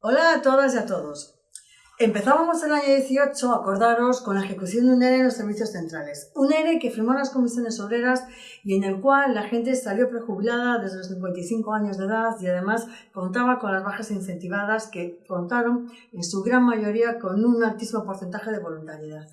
Hola a todas y a todos. Empezábamos el año 18, acordaros, con la ejecución de un ERE en los servicios centrales. Un ERE que firmó las comisiones obreras y en el cual la gente salió prejubilada desde los 55 años de edad y además contaba con las bajas incentivadas que contaron en su gran mayoría con un altísimo porcentaje de voluntariedad.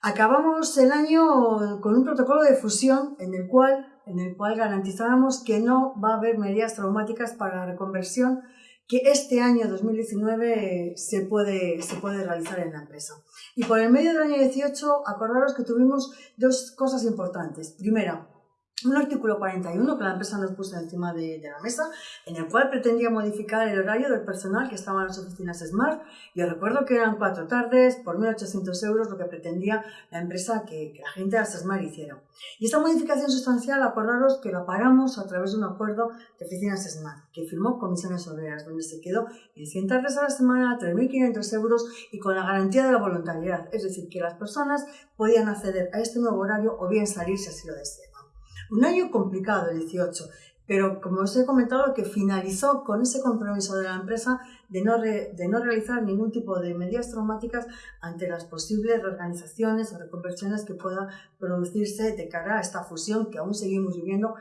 Acabamos el año con un protocolo de fusión en el cual, en el cual garantizábamos que no va a haber medidas traumáticas para la reconversión que este año 2019 se puede, se puede realizar en la empresa. Y por el medio del año 18, acordaros que tuvimos dos cosas importantes. Primera, un artículo 41 que la empresa nos puso encima de, la mesa, en el cual pretendía modificar el horario del personal que estaba en las oficinas Smart. Yo recuerdo que eran cuatro tardes por 1.800 euros lo que pretendía la empresa que, la gente de las Smart hiciera. Y esta modificación sustancial, acordaros que la paramos a través de un acuerdo de oficinas Smart, que firmó Comisiones Obreras, donde se quedó en 100 tardes a la semana, 3.500 euros y con la garantía de la voluntariedad. Es decir, que las personas podían acceder a este nuevo horario o bien salir si así lo desean. Un año complicado, el 18, pero como os he comentado, que finalizó con ese compromiso de la empresa de no, de no realizar ningún tipo de medidas traumáticas ante las posibles reorganizaciones o reconversiones que puedan producirse de cara a esta fusión que aún seguimos viviendo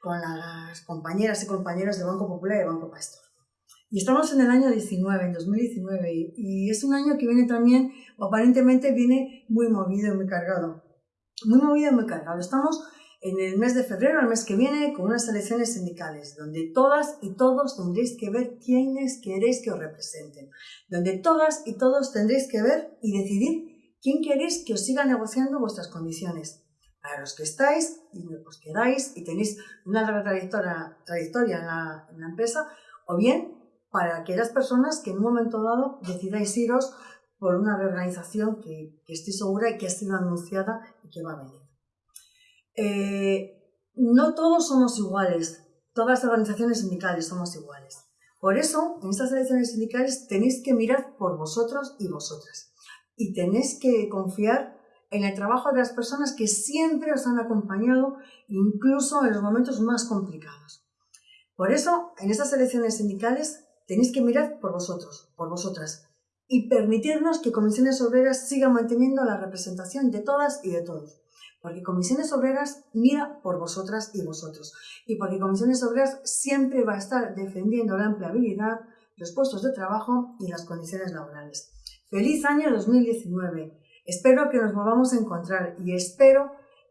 con las compañeras y compañeros de Banco Popular y Banco Pastor. Y estamos en el año 19, en 2019, y, y es un año que viene también, o aparentemente viene muy movido y muy cargado. Muy movido y muy cargado. Estamos en el mes de febrero, el mes que viene, con unas elecciones sindicales, donde todas y todos tendréis que ver quiénes queréis que os representen, donde todas y todos tendréis que ver y decidir quién queréis que os siga negociando vuestras condiciones. Para los que estáis y os quedáis y tenéis una trayectoria en, la, empresa, o bien para aquellas personas que en un momento dado decidáis iros por una reorganización que, que estoy segura y que ha sido anunciada y que va a venir. Eh, no todos somos iguales, todas las organizaciones sindicales somos iguales. Por eso, en estas elecciones sindicales tenéis que mirar por vosotros y vosotras. Y tenéis que confiar en el trabajo de las personas que siempre os han acompañado, incluso en los momentos más complicados. Por eso, en estas elecciones sindicales tenéis que mirar por vosotros, por vosotras, y permitirnos que Comisiones Obreras siga manteniendo la representación de todas y de todos porque Comisiones Obreras mira por vosotras y vosotros. Y porque Comisiones Obreras siempre va a estar defendiendo la empleabilidad, los puestos de trabajo y las condiciones laborales. Feliz año 2019. Espero que nos volvamos a encontrar y espero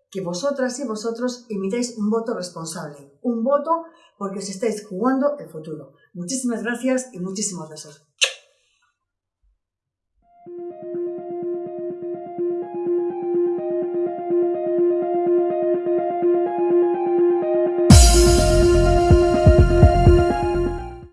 que vosotras y vosotros emitáis un voto responsable. Un voto porque os estáis jugando el futuro. Muchísimas gracias y muchísimos besos.